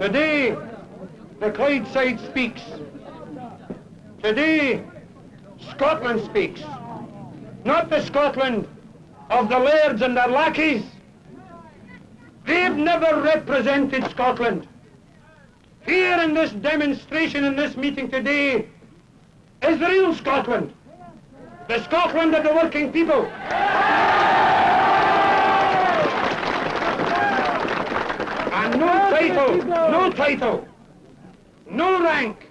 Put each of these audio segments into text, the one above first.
Today, the Clydeside speaks. Today, Scotland speaks. Not the Scotland of the lairds and their lackeys. They've never represented Scotland. Here in this demonstration, in this meeting today, is the real Scotland. The Scotland of the working people. No title, no title, no rank,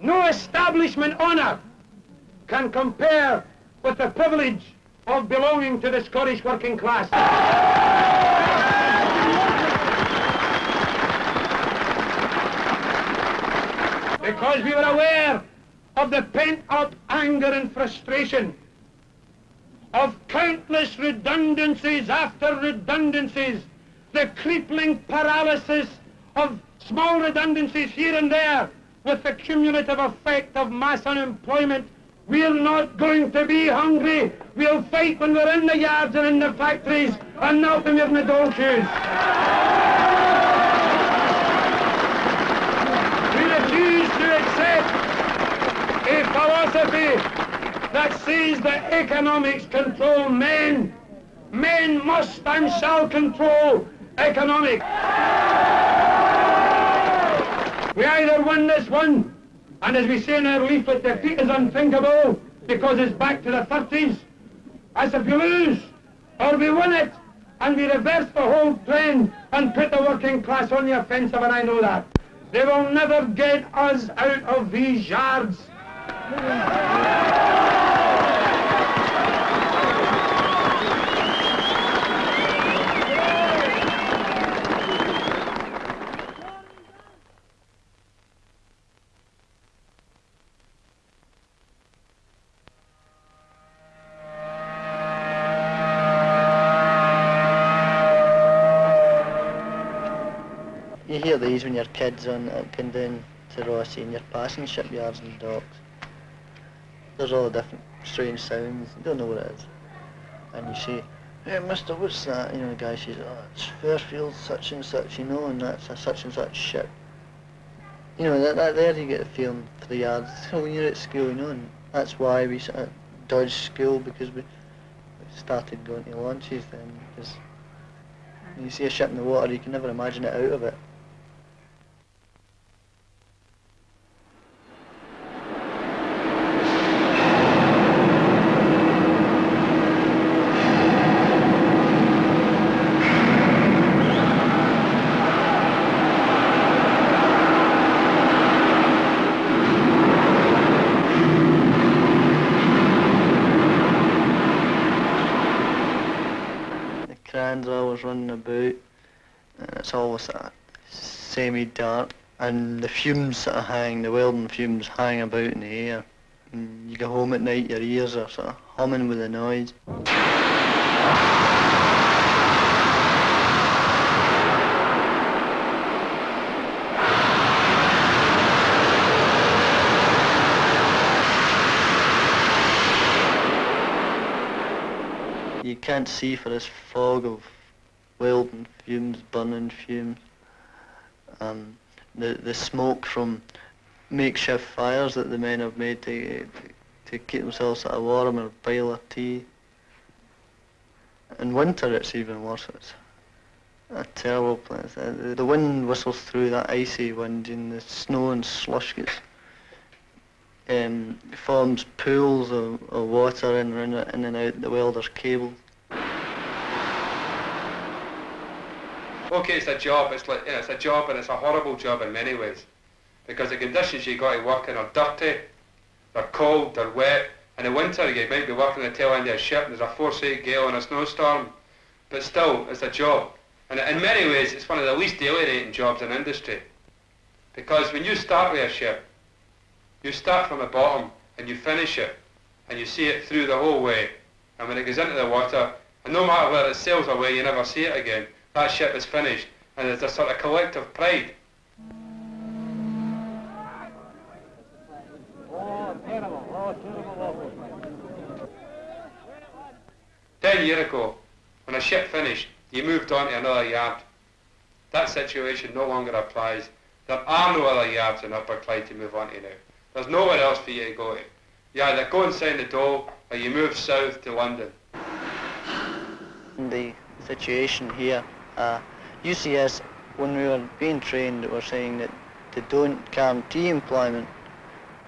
no establishment honour can compare with the privilege of belonging to the Scottish working class. Because we were aware of the pent-up anger and frustration of countless redundancies after redundancies, the crippling paralysis of small redundancies here and there with the cumulative effect of mass unemployment we're not going to be hungry. We'll fight when we're in the yards and in the factories and not when we're in the dole shoes. We refuse to accept a philosophy that says that economics control men. Men must and shall control economics. We either win this one and as we say in our leaflet, defeat is unthinkable because it's back to the 30s. As if we lose, or we win it, and we reverse the whole trend and put the working class on the offensive, and I know that. They will never get us out of these yards. Hear these when your kids on uh, going down to Rothesay and you're passing shipyards and docks. There's all the different strange sounds, you don't know what it is. And you say, hey mister, what's that? You know, the guy says, oh, it's Fairfield such and such, you know, and that's a such and such ship. You know, that, that there you get the feeling for the yards. So when you're at school, you know, and that's why we sort of dodged school because we started going to launches then. Because when you see a ship in the water, you can never imagine it out of it. Running about and it's always that semi-dark and the fumes sort of hang, the welding fumes hang about in the air. And you go home at night, your ears are sort of humming with the noise. Can't see for this fog of welding fumes, burning fumes. Um, the, the smoke from makeshift fires that the men have made to, to, to keep themselves sort of warm or boil their tea. In winter it's even worse. It's a terrible place. Uh, the wind whistles through that icy wind and the snow and slush gets um, forms pools of, of water in, in, and out the welder's cables. Okay, it's a job. It's like yeah, it's a job, and it's a horrible job in many ways, because the conditions you got to work in are dirty, they're cold, they're wet. In the winter, you might be working the tail end of a ship, and there's a force eight gale and a snowstorm, but still, it's a job. And in many ways, it's one of the least alienating jobs in industry, because when you start with a ship, you start from the bottom and you finish it, and you see it through the whole way. And when it goes into the water, and no matter whether it sails away, you never see it again that ship is finished, and there's a sort of collective pride. Ten years ago, when a ship finished, you moved on to another yard. that situation no longer applies. There are no other yards in Upper Clyde to move on to now. There's nowhere else for you to go. You either go and sign the doll or you move south to London. In the situation here, uh, UCS, when we were being trained, were saying that they don't guarantee employment.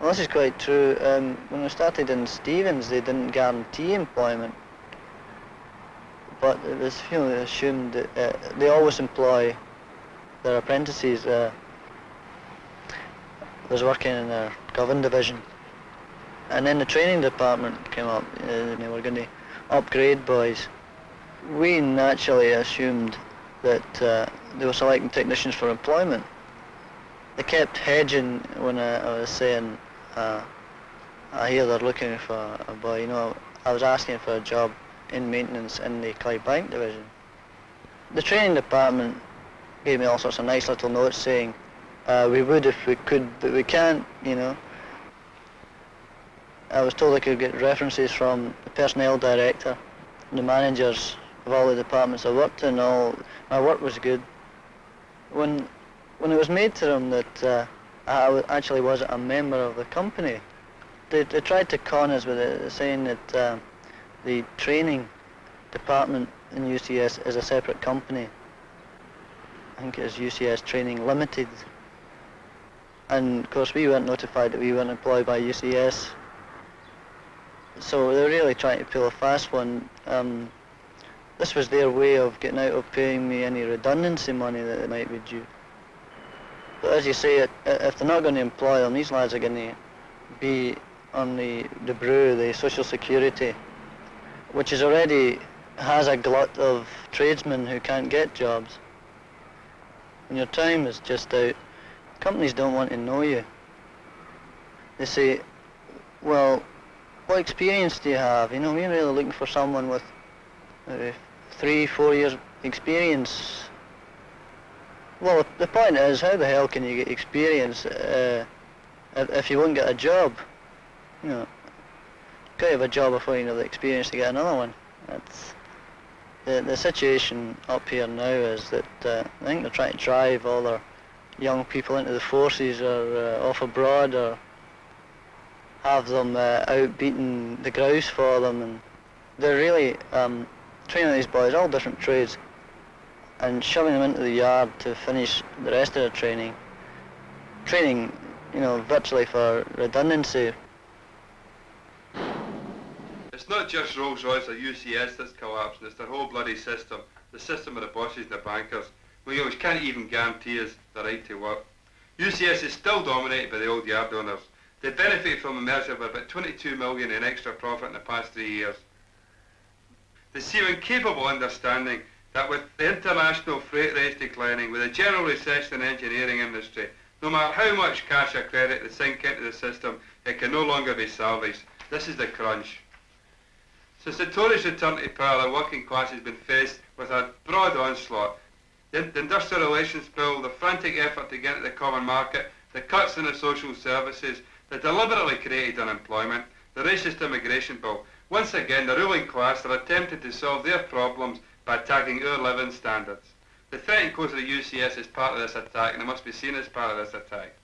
Well, this is quite true. Um, when we started in Stephens, they didn't guarantee employment. But it was you know, assumed that uh, they always employ their apprentices. Uh, was working in the Govan division. And then the training department came up uh, and they were going to upgrade boys. We naturally assumed that uh, they were selecting technicians for employment. They kept hedging when I, I was saying, uh, I hear they're looking for a boy. You know, I was asking for a job in maintenance in the Clydebank division. The training department gave me all sorts of nice little notes saying, uh, we would if we could, but we can't, you know. I was told I could get references from the personnel director, the managers of all the departments I worked in. All my work was good. When when it was made to them that uh, I actually wasn't a member of the company, they, they tried to con us with it, saying that uh, the training department in UCS is a separate company. I think it is UCS Training Limited. And of course we weren't notified that we weren't employed by UCS. So they're really trying to pull a fast one. Um, this was their way of getting out of paying me any redundancy money that they might be due. But as you say, if they're not going to employ them, these lads are going to be on the, the brew, the social security, which is already has a glut of tradesmen who can't get jobs. And your time is just out, companies don't want to know you. They say, well, what experience do you have? You know, we're really looking for someone with maybe three, four years experience. Well, the point is, how the hell can you get experience uh, if, you won't get a job? You know, got have a job before you have the experience to get another one. That's the the situation up here now is that uh, I think they're trying to drive all their young people into the forces or uh, off abroad or have them uh, out beating the grouse for them and they're really um, training these boys all different trades and shoving them into the yard to finish the rest of their training training you know virtually for redundancy It's not just Rolls Royce or UCS that's collapsing, it's the whole bloody system. The system of the bosses and the bankers, which can't even guarantee us the right to work. UCS is still dominated by the old yard owners. They benefit from a merger of about 22 million in extra profit in the past three years. Seem incapable of understanding that with the international freight rates declining, with a general recession in the engineering industry, no matter how much cash or credit they sink into the system, it can no longer be salvaged. This is the crunch. Since the Tories returned to power, the working class has been faced with a broad onslaught. The, the industrial relations bill, the frantic effort to get into the common market, the cuts in the social services, the deliberately created unemployment, the racist immigration bill. Once again, the ruling class are attempting to solve their problems by attacking our living standards. The threat close of the UCS is part of this attack, and it must be seen as part of this attack.